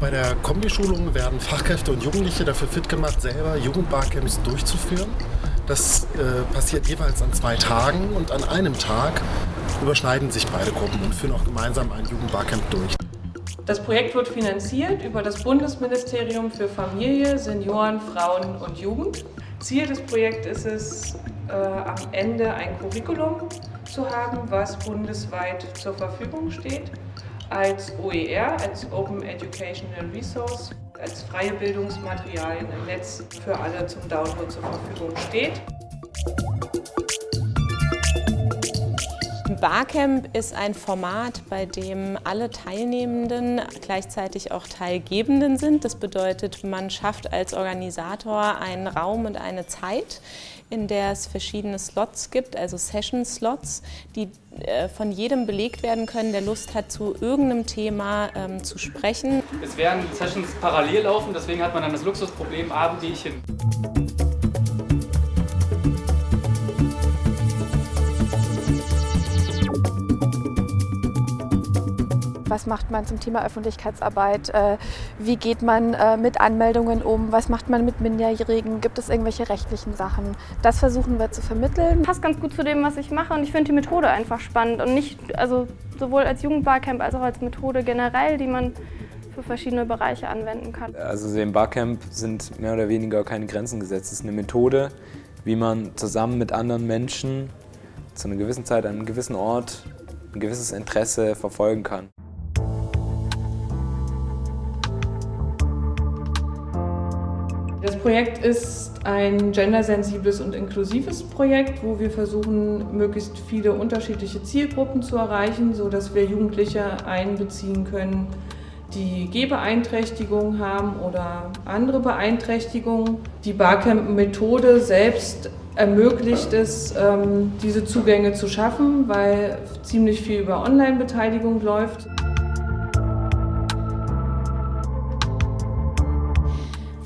Bei der Kombischulung werden Fachkräfte und Jugendliche dafür fit gemacht, selber Jugendbarcamps durchzuführen. Das äh, passiert jeweils an zwei Tagen und an einem Tag überschneiden sich beide Gruppen und führen auch gemeinsam ein Jugendbarcamp durch. Das Projekt wird finanziert über das Bundesministerium für Familie, Senioren, Frauen und Jugend. Ziel des Projekts ist es, äh, am Ende ein Curriculum zu haben, was bundesweit zur Verfügung steht, als OER, als Open Educational Resource, als freie Bildungsmaterialien im Netz für alle zum Download zur Verfügung steht. Barcamp ist ein Format, bei dem alle Teilnehmenden gleichzeitig auch Teilgebenden sind. Das bedeutet, man schafft als Organisator einen Raum und eine Zeit, in der es verschiedene Slots gibt, also Session-Slots, die äh, von jedem belegt werden können, der Lust hat, zu irgendeinem Thema ähm, zu sprechen. Es werden Sessions parallel laufen, deswegen hat man dann das Luxusproblem, Abend gehe ich hin. Was macht man zum Thema Öffentlichkeitsarbeit? Äh, wie geht man äh, mit Anmeldungen um? Was macht man mit Minderjährigen? Gibt es irgendwelche rechtlichen Sachen? Das versuchen wir zu vermitteln. Passt ganz gut zu dem, was ich mache und ich finde die Methode einfach spannend und nicht, also sowohl als Jugendbarcamp als auch als Methode generell, die man für verschiedene Bereiche anwenden kann. Also im Barcamp sind mehr oder weniger keine Grenzen gesetzt. Es ist eine Methode, wie man zusammen mit anderen Menschen zu einer gewissen Zeit an einem gewissen Ort ein gewisses Interesse verfolgen kann. Das Projekt ist ein gendersensibles und inklusives Projekt, wo wir versuchen, möglichst viele unterschiedliche Zielgruppen zu erreichen, sodass wir Jugendliche einbeziehen können, die Gehbeeinträchtigung haben oder andere Beeinträchtigungen. Die Barcamp-Methode selbst ermöglicht es, ähm, diese Zugänge zu schaffen, weil ziemlich viel über Online-Beteiligung läuft.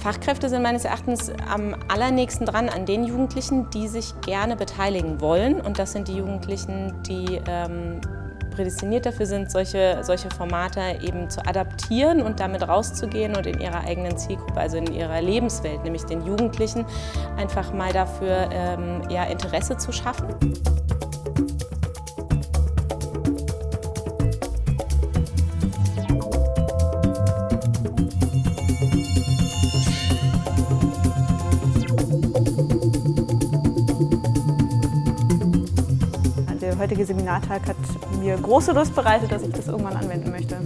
Fachkräfte sind meines Erachtens am allernächsten dran an den Jugendlichen, die sich gerne beteiligen wollen. Und das sind die Jugendlichen, die ähm, prädestiniert dafür sind, solche, solche Formate eben zu adaptieren und damit rauszugehen und in ihrer eigenen Zielgruppe, also in ihrer Lebenswelt, nämlich den Jugendlichen, einfach mal dafür ähm, ja, Interesse zu schaffen. Heutige Seminartag hat mir große Lust bereitet, dass ich das irgendwann anwenden möchte.